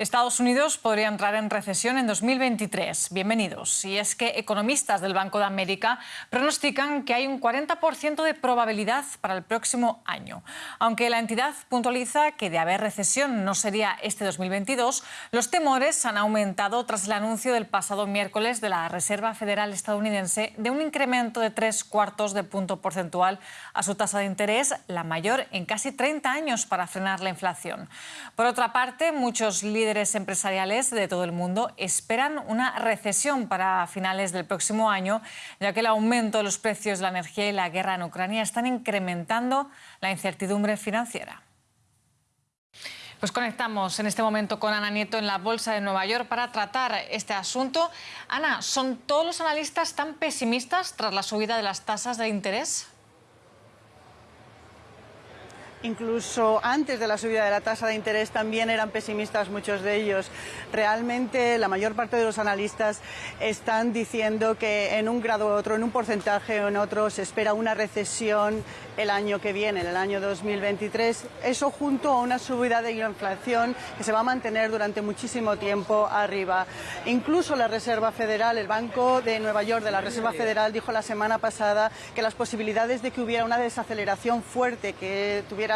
Estados Unidos podría entrar en recesión en 2023. Bienvenidos. Y es que economistas del Banco de América pronostican que hay un 40% de probabilidad para el próximo año. Aunque la entidad puntualiza que de haber recesión no sería este 2022, los temores han aumentado tras el anuncio del pasado miércoles de la Reserva Federal estadounidense de un incremento de tres cuartos de punto porcentual a su tasa de interés, la mayor en casi 30 años para frenar la inflación. Por otra parte, muchos líderes líderes empresariales de todo el mundo esperan una recesión para finales del próximo año, ya que el aumento de los precios de la energía y la guerra en Ucrania están incrementando la incertidumbre financiera. Pues conectamos en este momento con Ana Nieto en la Bolsa de Nueva York para tratar este asunto. Ana, ¿son todos los analistas tan pesimistas tras la subida de las tasas de interés? Incluso antes de la subida de la tasa de interés también eran pesimistas muchos de ellos. Realmente la mayor parte de los analistas están diciendo que en un grado u otro, en un porcentaje o en otro, se espera una recesión el año que viene, en el año 2023. Eso junto a una subida de inflación que se va a mantener durante muchísimo tiempo arriba. Incluso la Reserva Federal, el Banco de Nueva York de la Reserva Federal dijo la semana pasada que las posibilidades de que hubiera una desaceleración fuerte, que tuviera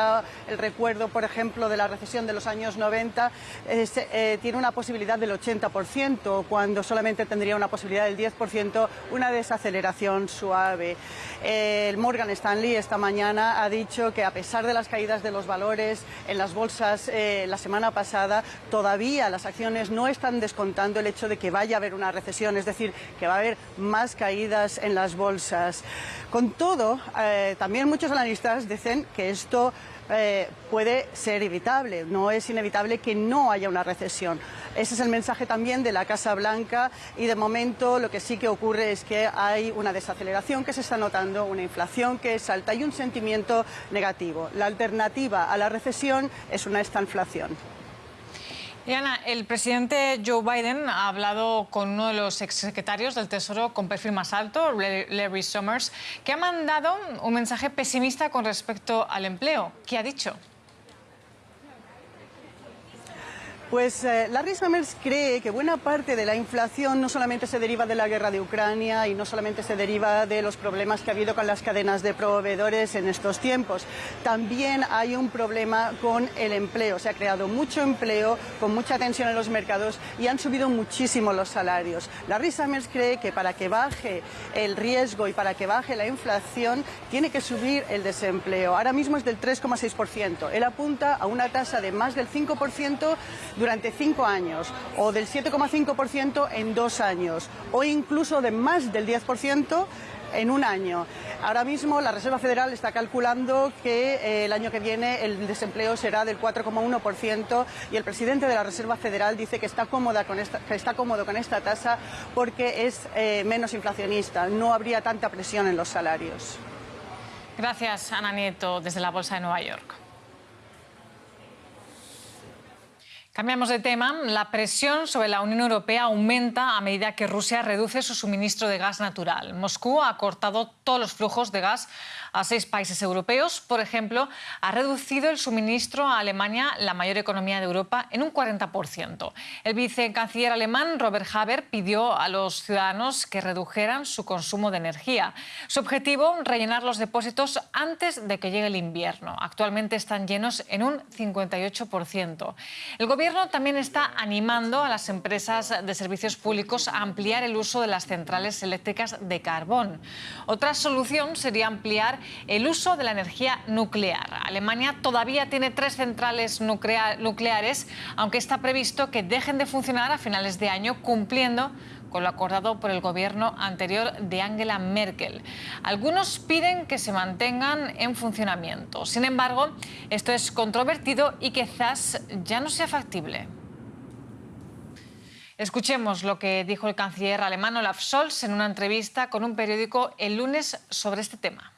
el recuerdo, por ejemplo, de la recesión de los años 90, eh, tiene una posibilidad del 80%, cuando solamente tendría una posibilidad del 10%, una desaceleración suave. el Morgan Stanley esta mañana ha dicho que a pesar de las caídas de los valores en las bolsas eh, la semana pasada, todavía las acciones no están descontando el hecho de que vaya a haber una recesión, es decir, que va a haber más caídas en las bolsas. Con todo, eh, también muchos analistas dicen que esto eh, puede ser evitable. No es inevitable que no haya una recesión. Ese es el mensaje también de la Casa Blanca y de momento lo que sí que ocurre es que hay una desaceleración que se está notando, una inflación que es alta y un sentimiento negativo. La alternativa a la recesión es una estanflación. Y el presidente Joe Biden ha hablado con uno de los exsecretarios del Tesoro con perfil más alto, Larry Summers, que ha mandado un mensaje pesimista con respecto al empleo. ¿Qué ha dicho? Pues eh, Larry Summers cree que buena parte de la inflación no solamente se deriva de la guerra de Ucrania y no solamente se deriva de los problemas que ha habido con las cadenas de proveedores en estos tiempos. También hay un problema con el empleo. Se ha creado mucho empleo, con mucha tensión en los mercados y han subido muchísimo los salarios. Larry Summers cree que para que baje el riesgo y para que baje la inflación tiene que subir el desempleo. Ahora mismo es del 3,6%. Él apunta a una tasa de más del 5% durante cinco años, o del 7,5% en dos años, o incluso de más del 10% en un año. Ahora mismo la Reserva Federal está calculando que eh, el año que viene el desempleo será del 4,1% y el presidente de la Reserva Federal dice que está, cómoda con esta, que está cómodo con esta tasa porque es eh, menos inflacionista, no habría tanta presión en los salarios. Gracias, Ana Nieto, desde la Bolsa de Nueva York. Cambiamos de tema. La presión sobre la Unión Europea aumenta a medida que Rusia reduce su suministro de gas natural. Moscú ha cortado todos los flujos de gas a seis países europeos. Por ejemplo, ha reducido el suministro a Alemania, la mayor economía de Europa, en un 40%. El vicecanciller alemán Robert Haber pidió a los ciudadanos que redujeran su consumo de energía. Su objetivo, rellenar los depósitos antes de que llegue el invierno. Actualmente están llenos en un 58%. El gobierno Gobierno también está animando a las empresas de servicios públicos a ampliar el uso de las centrales eléctricas de carbón. Otra solución sería ampliar el uso de la energía nuclear. Alemania todavía tiene tres centrales nucleares, aunque está previsto que dejen de funcionar a finales de año, cumpliendo con lo acordado por el gobierno anterior de Angela Merkel. Algunos piden que se mantengan en funcionamiento. Sin embargo, esto es controvertido y quizás ya no sea factible. Escuchemos lo que dijo el canciller alemán Olaf Scholz en una entrevista con un periódico el lunes sobre este tema.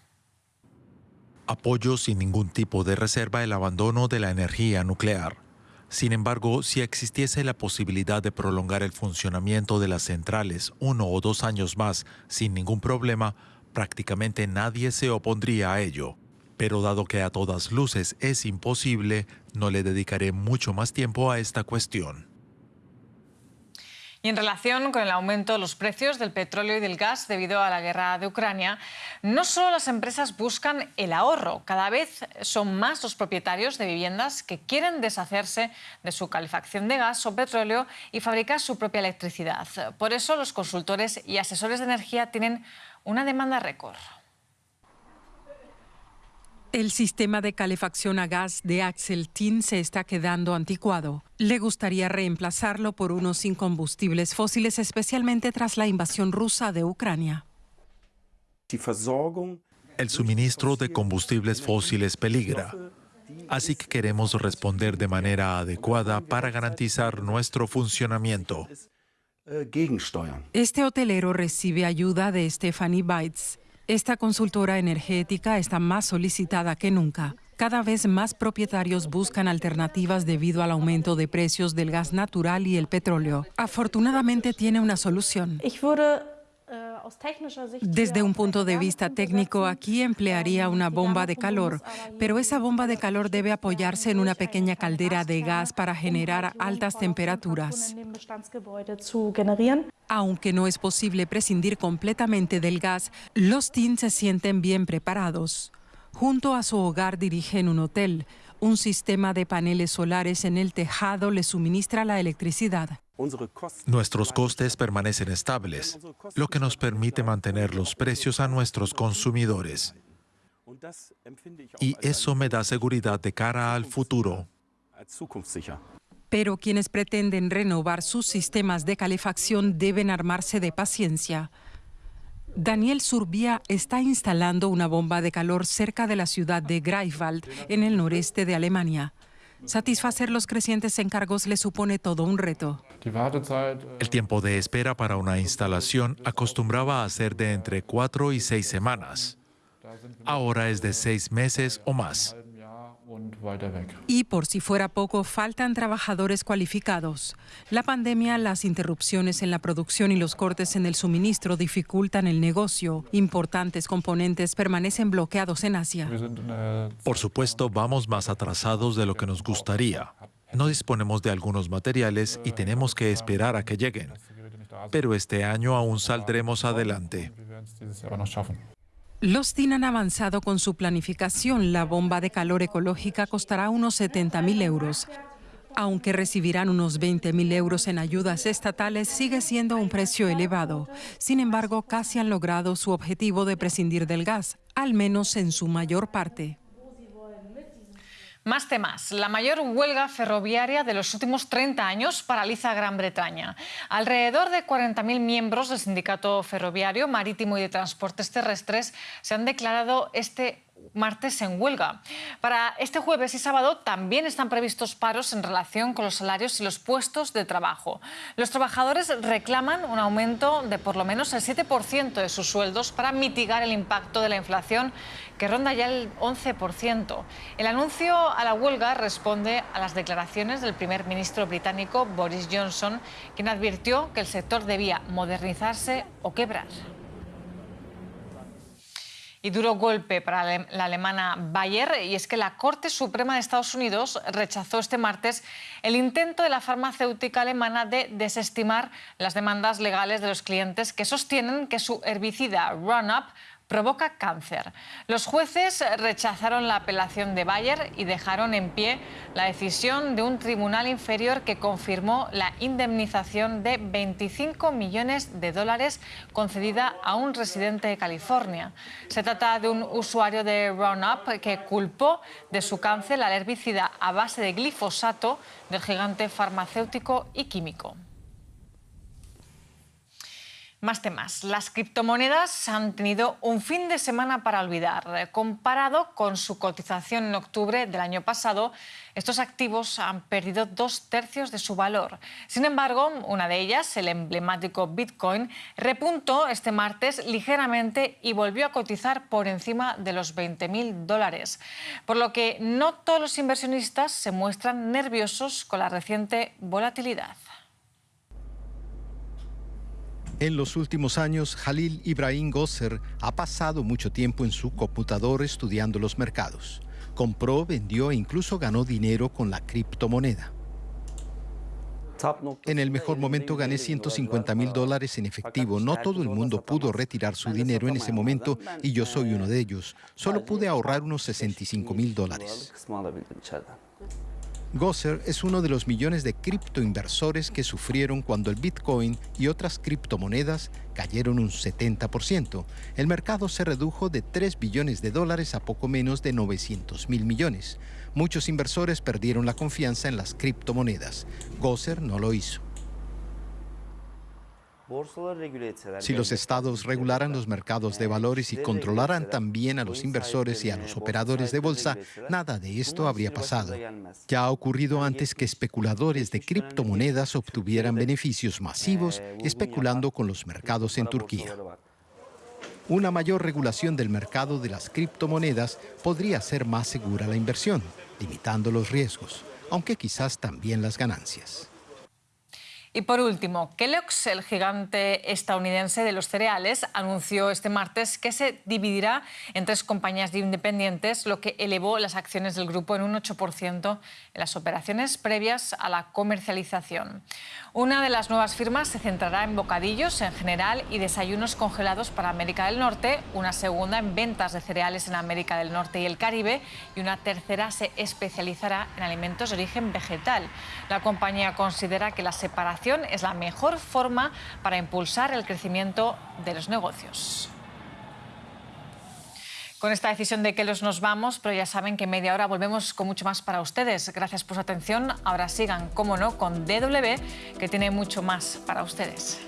Apoyo sin ningún tipo de reserva el abandono de la energía nuclear. Sin embargo, si existiese la posibilidad de prolongar el funcionamiento de las centrales uno o dos años más sin ningún problema, prácticamente nadie se opondría a ello. Pero dado que a todas luces es imposible, no le dedicaré mucho más tiempo a esta cuestión. Y en relación con el aumento de los precios del petróleo y del gas debido a la guerra de Ucrania, no solo las empresas buscan el ahorro, cada vez son más los propietarios de viviendas que quieren deshacerse de su calefacción de gas o petróleo y fabricar su propia electricidad. Por eso los consultores y asesores de energía tienen una demanda récord. El sistema de calefacción a gas de Axel Tin se está quedando anticuado. Le gustaría reemplazarlo por uno sin combustibles fósiles, especialmente tras la invasión rusa de Ucrania. El suministro de combustibles fósiles peligra. Así que queremos responder de manera adecuada para garantizar nuestro funcionamiento. Este hotelero recibe ayuda de Stephanie Bites esta consultora energética está más solicitada que nunca. Cada vez más propietarios buscan alternativas debido al aumento de precios del gas natural y el petróleo. Afortunadamente tiene una solución. Desde un punto de vista técnico, aquí emplearía una bomba de calor, pero esa bomba de calor debe apoyarse en una pequeña caldera de gas para generar altas temperaturas. Aunque no es posible prescindir completamente del gas, los teens se sienten bien preparados. Junto a su hogar dirigen un hotel. Un sistema de paneles solares en el tejado le suministra la electricidad. Nuestros costes permanecen estables, lo que nos permite mantener los precios a nuestros consumidores. Y eso me da seguridad de cara al futuro. Pero quienes pretenden renovar sus sistemas de calefacción deben armarse de paciencia. Daniel Surbia está instalando una bomba de calor cerca de la ciudad de Greifswald, en el noreste de Alemania. Satisfacer los crecientes encargos le supone todo un reto. El tiempo de espera para una instalación acostumbraba a ser de entre cuatro y seis semanas. Ahora es de seis meses o más. Y por si fuera poco, faltan trabajadores cualificados. La pandemia, las interrupciones en la producción y los cortes en el suministro dificultan el negocio. Importantes componentes permanecen bloqueados en Asia. Por supuesto, vamos más atrasados de lo que nos gustaría. No disponemos de algunos materiales y tenemos que esperar a que lleguen. Pero este año aún saldremos adelante. Los TIN han avanzado con su planificación. La bomba de calor ecológica costará unos 70 mil euros. Aunque recibirán unos 20 mil euros en ayudas estatales, sigue siendo un precio elevado. Sin embargo, casi han logrado su objetivo de prescindir del gas, al menos en su mayor parte. Más temas. La mayor huelga ferroviaria de los últimos 30 años paraliza Gran Bretaña. Alrededor de 40.000 miembros del sindicato ferroviario, marítimo y de transportes terrestres se han declarado este martes en huelga. Para este jueves y sábado también están previstos paros en relación con los salarios y los puestos de trabajo. Los trabajadores reclaman un aumento de por lo menos el 7% de sus sueldos para mitigar el impacto de la inflación que ronda ya el 11%. El anuncio a la huelga responde a las declaraciones del primer ministro británico Boris Johnson, quien advirtió que el sector debía modernizarse o quebrar. Y duro golpe para la alemana Bayer, y es que la Corte Suprema de Estados Unidos rechazó este martes el intento de la farmacéutica alemana de desestimar las demandas legales de los clientes que sostienen que su herbicida Roundup provoca cáncer. Los jueces rechazaron la apelación de Bayer y dejaron en pie la decisión de un tribunal inferior que confirmó la indemnización de 25 millones de dólares concedida a un residente de California. Se trata de un usuario de Roundup que culpó de su cáncer al herbicida a base de glifosato del gigante farmacéutico y químico. Más temas. Las criptomonedas han tenido un fin de semana para olvidar. Comparado con su cotización en octubre del año pasado, estos activos han perdido dos tercios de su valor. Sin embargo, una de ellas, el emblemático Bitcoin, repuntó este martes ligeramente y volvió a cotizar por encima de los 20.000 dólares. Por lo que no todos los inversionistas se muestran nerviosos con la reciente volatilidad. En los últimos años, Jalil Ibrahim Gosser ha pasado mucho tiempo en su computador estudiando los mercados. Compró, vendió e incluso ganó dinero con la criptomoneda. En el mejor momento gané 150 mil dólares en efectivo. No todo el mundo pudo retirar su dinero en ese momento y yo soy uno de ellos. Solo pude ahorrar unos 65 mil dólares. Gosser es uno de los millones de criptoinversores que sufrieron cuando el Bitcoin y otras criptomonedas cayeron un 70%. El mercado se redujo de 3 billones de dólares a poco menos de 900 mil millones. Muchos inversores perdieron la confianza en las criptomonedas. Gosser no lo hizo. Si los estados regularan los mercados de valores y controlaran también a los inversores y a los operadores de bolsa, nada de esto habría pasado. Ya ha ocurrido antes que especuladores de criptomonedas obtuvieran beneficios masivos especulando con los mercados en Turquía. Una mayor regulación del mercado de las criptomonedas podría hacer más segura la inversión, limitando los riesgos, aunque quizás también las ganancias. Y por último, Kellogg's, el gigante estadounidense de los cereales, anunció este martes que se dividirá en tres compañías independientes, lo que elevó las acciones del grupo en un 8% en las operaciones previas a la comercialización. Una de las nuevas firmas se centrará en bocadillos en general y desayunos congelados para América del Norte, una segunda en ventas de cereales en América del Norte y el Caribe y una tercera se especializará en alimentos de origen vegetal. La compañía considera que la separación es la mejor forma para impulsar el crecimiento de los negocios. Con esta decisión de que los nos vamos, pero ya saben que en media hora volvemos con mucho más para ustedes. Gracias por su atención. Ahora sigan, como no, con DW, que tiene mucho más para ustedes.